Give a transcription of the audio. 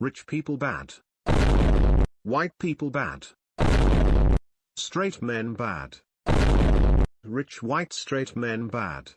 Rich people bad. White people bad. Straight men bad. Rich white straight men bad.